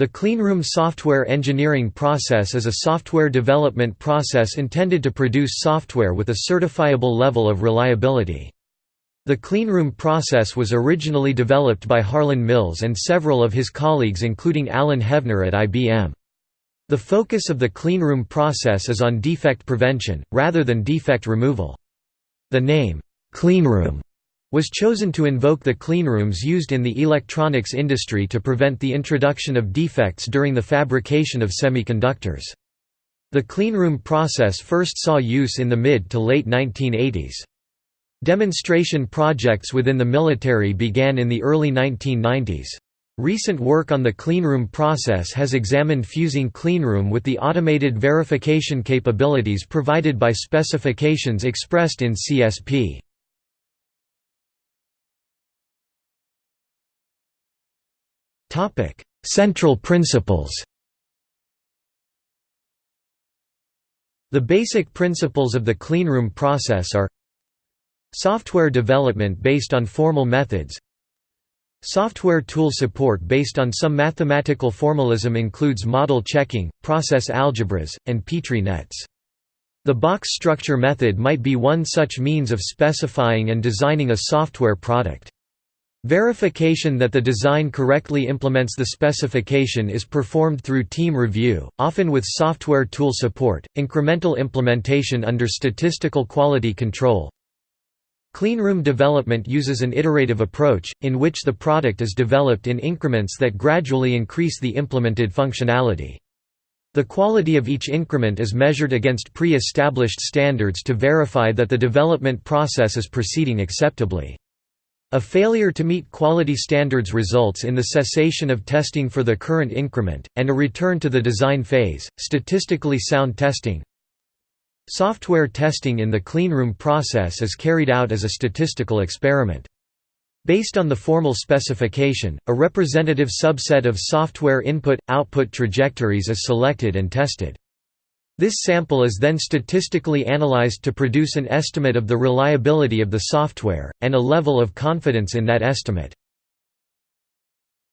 The cleanroom software engineering process is a software development process intended to produce software with a certifiable level of reliability. The cleanroom process was originally developed by Harlan Mills and several of his colleagues including Alan Hevner at IBM. The focus of the cleanroom process is on defect prevention, rather than defect removal. The name, cleanroom, was chosen to invoke the cleanrooms used in the electronics industry to prevent the introduction of defects during the fabrication of semiconductors. The cleanroom process first saw use in the mid to late 1980s. Demonstration projects within the military began in the early 1990s. Recent work on the cleanroom process has examined fusing cleanroom with the automated verification capabilities provided by specifications expressed in CSP. Topic: Central principles. The basic principles of the cleanroom process are Software development based on formal methods Software tool support based on some mathematical formalism includes model checking, process algebras, and Petri nets. The box structure method might be one such means of specifying and designing a software product. Verification that the design correctly implements the specification is performed through team review, often with software tool support, incremental implementation under statistical quality control. Cleanroom development uses an iterative approach, in which the product is developed in increments that gradually increase the implemented functionality. The quality of each increment is measured against pre-established standards to verify that the development process is proceeding acceptably. A failure to meet quality standards results in the cessation of testing for the current increment, and a return to the design phase. Statistically sound testing Software testing in the cleanroom process is carried out as a statistical experiment. Based on the formal specification, a representative subset of software input-output trajectories is selected and tested. This sample is then statistically analyzed to produce an estimate of the reliability of the software, and a level of confidence in that estimate.